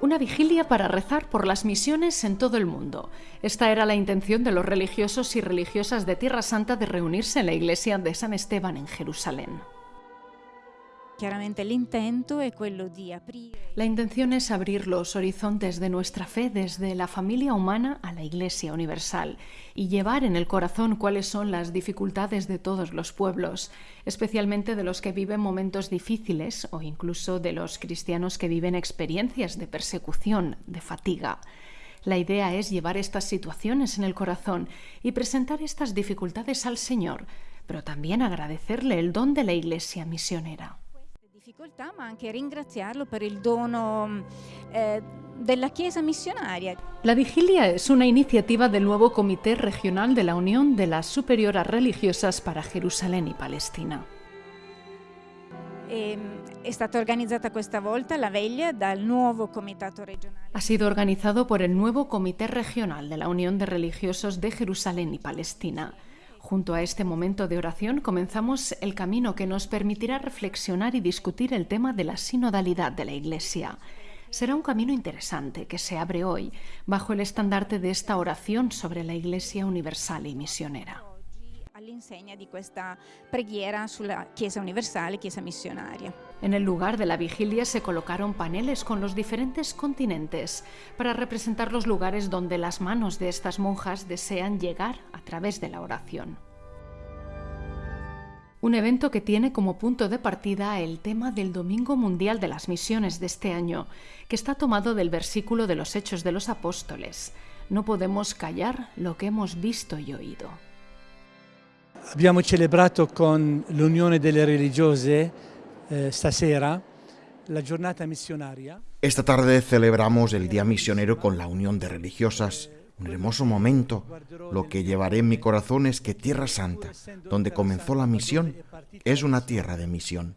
Una vigilia para rezar por las misiones en todo el mundo. Esta era la intención de los religiosos y religiosas de Tierra Santa de reunirse en la iglesia de San Esteban en Jerusalén. La intención es abrir los horizontes de nuestra fe desde la familia humana a la Iglesia universal y llevar en el corazón cuáles son las dificultades de todos los pueblos, especialmente de los que viven momentos difíciles o incluso de los cristianos que viven experiencias de persecución, de fatiga. La idea es llevar estas situaciones en el corazón y presentar estas dificultades al Señor, pero también agradecerle el don de la Iglesia misionera difficoltà, ma anche ringraziarlo per il dono eh, della Chiesa missionaria. La vigilia es una iniciativa del nuevo Comité Regional de la Unión de las Superioras Religiosas para Jerusalén y Palestina. E, regionale. Ha sido organizado por el nuevo Comité Regional de la Unión de Religiosos de Jerusalén y Palestina. Junto a este momento de oración comenzamos el camino que nos permitirá reflexionar y discutir el tema de la sinodalidad de la Iglesia. Será un camino interesante que se abre hoy bajo el estandarte de esta oración sobre la Iglesia universal y misionera. all'insegna di questa preghiera sulla Chiesa universale, Chiesa missionaria. En el lugar de la vigilia se colocaron paneles con los diferentes continentes para representar los lugares donde las manos de estas monjas desean llegar a través de la oración. Un evento que tiene como punto de partida el tema del Domingo Mundial de las Misiones de este año, que está tomado del versículo de los Hechos de los Apóstoles. No podemos callar lo que hemos visto y oído. Abbiamo celebrato con l'Unione delle Religiose eh, stasera la giornata missionaria. Esta tarde celebramos el Día Misionero con la Unión de Religiosas. Un hermoso momento. Lo que llevaré en mi corazón es que Tierra Santa, donde comenzó la misión, es una tierra de misión.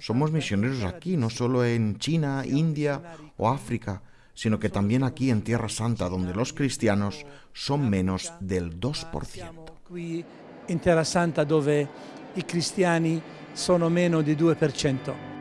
Somos misioneros aquí, no solo en China, India o África, sino que también aquí en Tierra Santa, donde los cristianos son menos del 2% in Terra Santa dove i cristiani sono meno di 2%.